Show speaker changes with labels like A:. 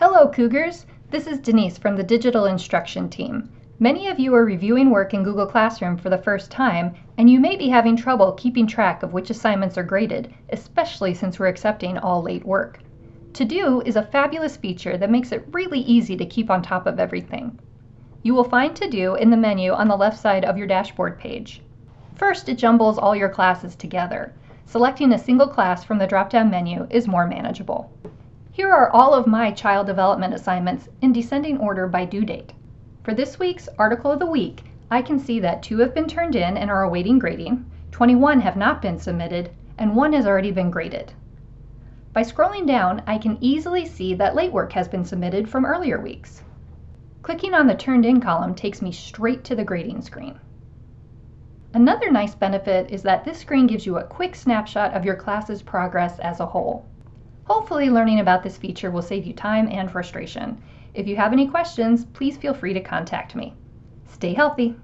A: Hello Cougars! This is Denise from the Digital Instruction team. Many of you are reviewing work in Google Classroom for the first time, and you may be having trouble keeping track of which assignments are graded, especially since we're accepting all late work. To Do is a fabulous feature that makes it really easy to keep on top of everything. You will find To Do in the menu on the left side of your dashboard page. First, it jumbles all your classes together. Selecting a single class from the drop-down menu is more manageable. Here are all of my child development assignments in descending order by due date. For this week's Article of the Week, I can see that two have been turned in and are awaiting grading, 21 have not been submitted, and one has already been graded. By scrolling down, I can easily see that late work has been submitted from earlier weeks. Clicking on the Turned In column takes me straight to the grading screen. Another nice benefit is that this screen gives you a quick snapshot of your class's progress as a whole. Hopefully learning about this feature will save you time and frustration. If you have any questions, please feel free to contact me. Stay healthy.